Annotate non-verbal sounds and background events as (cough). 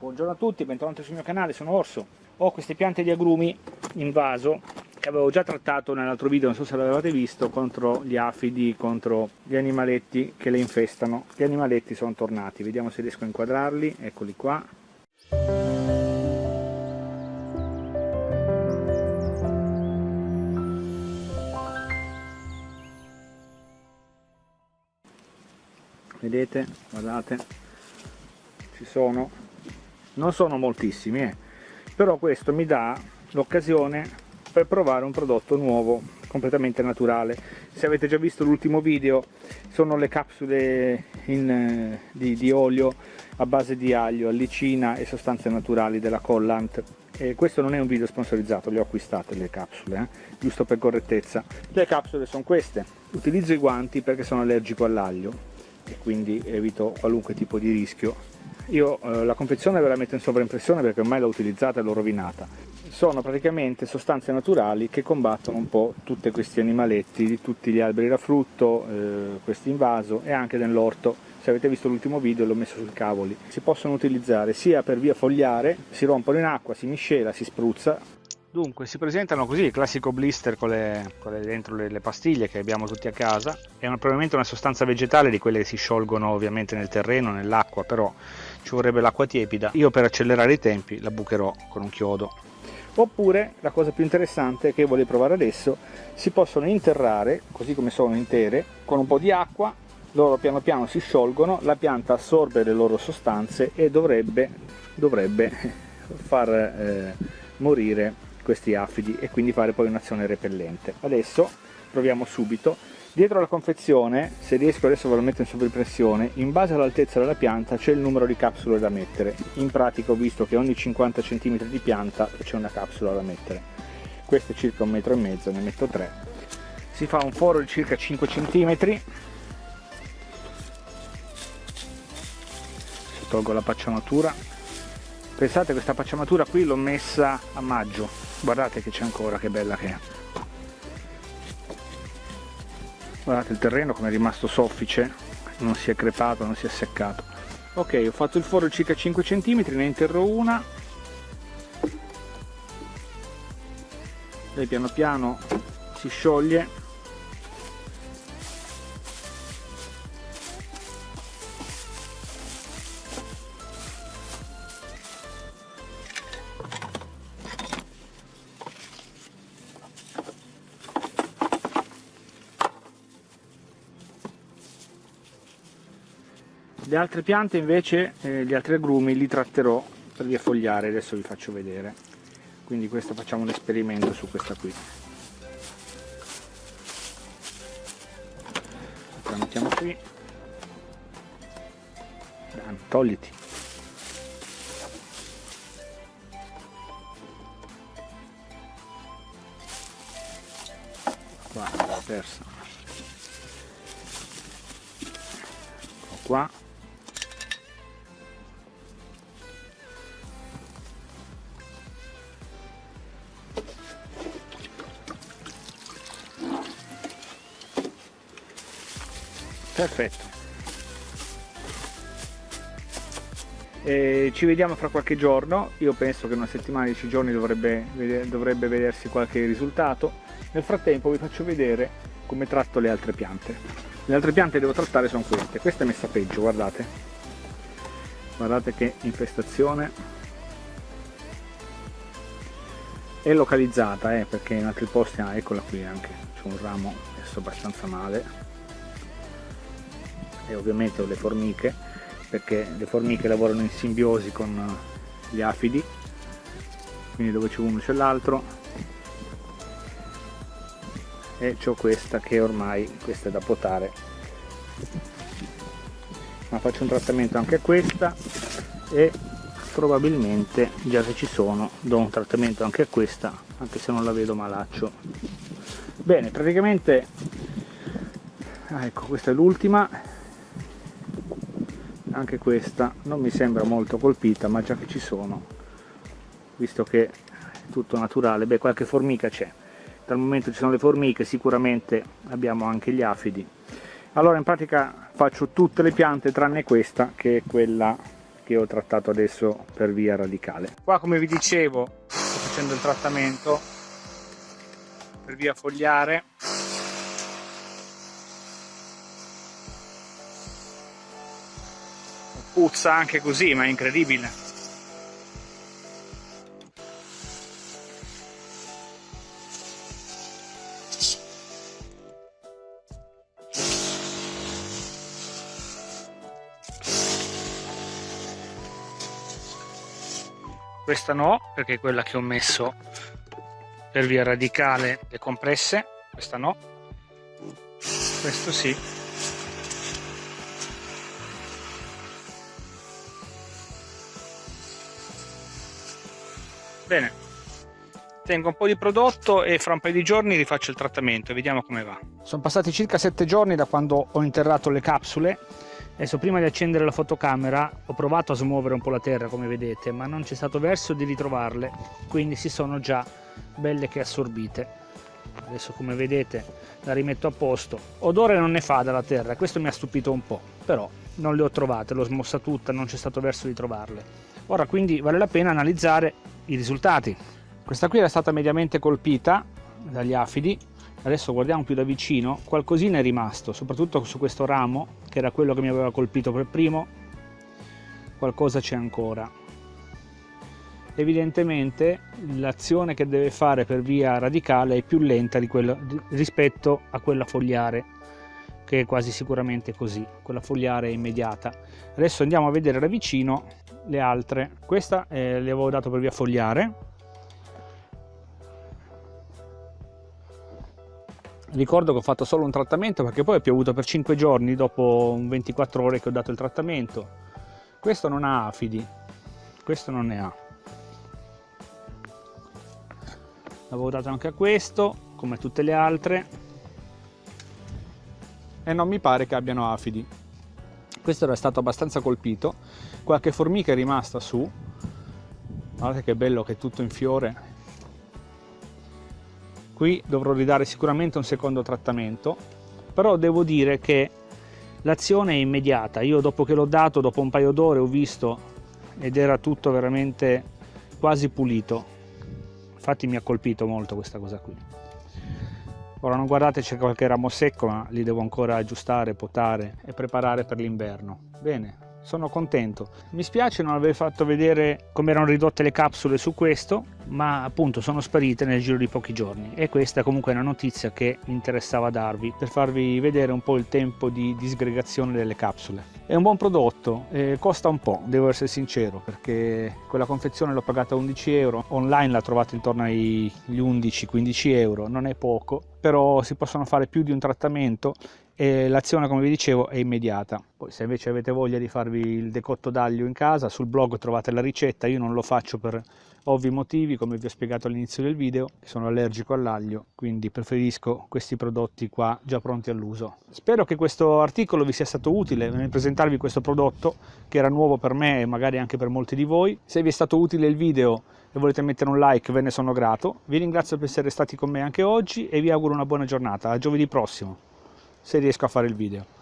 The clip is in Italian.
Buongiorno a tutti, bentornati sul mio canale, sono Orso. Ho queste piante di agrumi in vaso che avevo già trattato nell'altro video, non so se l'avevate visto, contro gli afidi, contro gli animaletti che le infestano. Gli animaletti sono tornati, vediamo se riesco a inquadrarli, eccoli qua. Vedete, guardate, ci sono non sono moltissimi eh. però questo mi dà l'occasione per provare un prodotto nuovo completamente naturale se avete già visto l'ultimo video sono le capsule in, eh, di, di, olio a base di aglio, allicina e sostanze naturali della Collant e questo non è un video sponsorizzato, le ho acquistate le capsule, eh? giusto per correttezza le capsule sono queste utilizzo i guanti perché sono allergico all'aglio e quindi evito qualunque tipo di rischio io eh, la confezione ve la metto in sovraimpressione perché ormai l'ho utilizzata e l'ho rovinata. Sono praticamente sostanze naturali che combattono un po' tutti questi animaletti di tutti gli alberi da frutto, eh, questi in vaso e anche nell'orto. Se avete visto l'ultimo video l'ho messo sui cavoli. Si possono utilizzare sia per via fogliare, si rompono in acqua, si miscela, si spruzza Dunque, si presentano così, il classico blister con, le, con le, dentro le, le, pastiglie che abbiamo tutti a casa. È una, probabilmente una sostanza vegetale di quelle che si sciolgono ovviamente nel terreno, nell'acqua, però ci vorrebbe l'acqua tiepida. Io per accelerare i tempi la bucherò con un chiodo. Oppure, la cosa più interessante che voglio provare adesso, si possono interrare, così come sono intere, con un po' di acqua, loro piano piano si sciolgono, la pianta assorbe le loro sostanze e dovrebbe, dovrebbe (laughs) far eh, morire questi afidi e quindi fare poi un'azione repellente. Adesso proviamo subito. Dietro la confezione, se riesco adesso ve lo metto in sovrimpressione, in base all'altezza della pianta c'è il numero di capsule da mettere. In pratica ho visto che ogni 50 cm di pianta c'è una capsula da mettere. Questo è circa un metro e mezzo, ne metto 3. Si fa un foro di circa 5 cm. Tolgo la pacciamatura. Pensate questa pacciamatura qui l'ho messa a maggio, guardate che c'è ancora che bella che è. Guardate il terreno come è rimasto soffice non si è crepato non si è seccato. Ok ho fatto il foro circa 5 cm ne interro una. Lei piano piano si scioglie le altre piante invece eh, gli altri agrumi li tratterò per via fogliare adesso vi faccio vedere. Quindi questo facciamo un esperimento su questa qui. La mettiamo qui. Dan, togliti. Qua l'ho persa. Qua perfetto. E ci vediamo fra qualche giorno. Io penso che una settimana 10 giorni dovrebbe, dovrebbe vedersi qualche risultato. Nel frattempo vi faccio vedere come tratto le altre piante. Le altre piante che devo trattare sono queste. Questa è messa peggio guardate. Guardate che infestazione. È localizzata eh, perché in altri posti ah, eccola qui anche. C'è un ramo messo abbastanza male e ovviamente le formiche perché le formiche lavorano in simbiosi con gli afidi quindi dove c'è uno c'è l'altro. E ho questa che ormai questa è da potare. Ma faccio un trattamento anche a questa e probabilmente già che ci sono do un trattamento anche a questa anche se non la vedo malaccio. Bene praticamente ah, ecco questa è l'ultima anche questa non mi sembra molto colpita ma già che ci sono visto che è tutto naturale beh qualche formica c'è. Dal momento ci sono le formiche sicuramente abbiamo anche gli afidi. Allora in pratica faccio tutte le piante tranne questa che è quella che ho trattato adesso per via radicale. Qua come vi dicevo sto facendo il trattamento per via fogliare puzza anche così ma è incredibile. Questa no perché è quella che ho messo per via radicale le compresse. Questa no. Questo sì bene tengo un po' di prodotto e fra un paio di giorni rifaccio il trattamento e vediamo come va sono passati circa sette giorni da quando ho interrato le capsule Adesso prima di accendere la fotocamera ho provato a smuovere un po' la terra come vedete ma non c'è stato verso di ritrovarle quindi si sono già belle che assorbite. Adesso come vedete la rimetto a posto. Odore non ne fa dalla terra, questo mi ha stupito un po', però non le ho trovate, l'ho smossa tutta, non c'è stato verso di trovarle. Ora quindi vale la pena analizzare i risultati. Questa qui era stata mediamente colpita dagli afidi adesso guardiamo più da vicino qualcosina è rimasto soprattutto su questo ramo che era quello che mi aveva colpito per primo qualcosa c'è ancora evidentemente l'azione che deve fare per via radicale è più lenta di quello, rispetto a quella fogliare che è quasi sicuramente così quella fogliare è immediata adesso andiamo a vedere da vicino le altre. Questa eh, le avevo dato per via fogliare. Ricordo che ho fatto solo un trattamento perché poi è piovuto per 5 giorni dopo 24 ore che ho dato il trattamento. Questo non ha afidi. Questo non ne ha. L'avevo dato anche a questo come tutte le altre. E non mi pare che abbiano afidi questo era stato abbastanza colpito. Qualche formica è rimasta su. Guardate che bello che è tutto in fiore. Qui dovrò ridare sicuramente un secondo trattamento però devo dire che l'azione è immediata. Io dopo che l'ho dato dopo un paio d'ore ho visto ed era tutto veramente quasi pulito. Infatti mi ha colpito molto questa cosa qui ora non guardate c'è qualche ramo secco ma li devo ancora aggiustare potare e preparare per l'inverno bene sono contento. Mi spiace non aver fatto vedere come erano ridotte le capsule su questo, ma appunto sono sparite nel giro di pochi giorni. E questa comunque è una notizia che mi interessava darvi per farvi vedere un po' il tempo di disgregazione delle capsule. È un buon prodotto, eh, costa un po', devo essere sincero, perché quella confezione l'ho pagata 11 euro, online la trovate intorno agli 11-15 euro, non è poco, però si possono fare più di un trattamento e l'azione come vi dicevo è immediata. Poi se invece avete voglia di farvi il decotto d'aglio in casa sul blog trovate la ricetta io non lo faccio per ovvi motivi come vi ho spiegato all'inizio del video sono allergico all'aglio quindi preferisco questi prodotti qua già pronti all'uso. Spero che questo articolo vi sia stato utile nel presentarvi questo prodotto che era nuovo per me e magari anche per molti di voi. Se vi è stato utile il video e volete mettere un like ve ne sono grato. Vi ringrazio per essere stati con me anche oggi e vi auguro una buona giornata. A giovedì prossimo se riesco a fare il video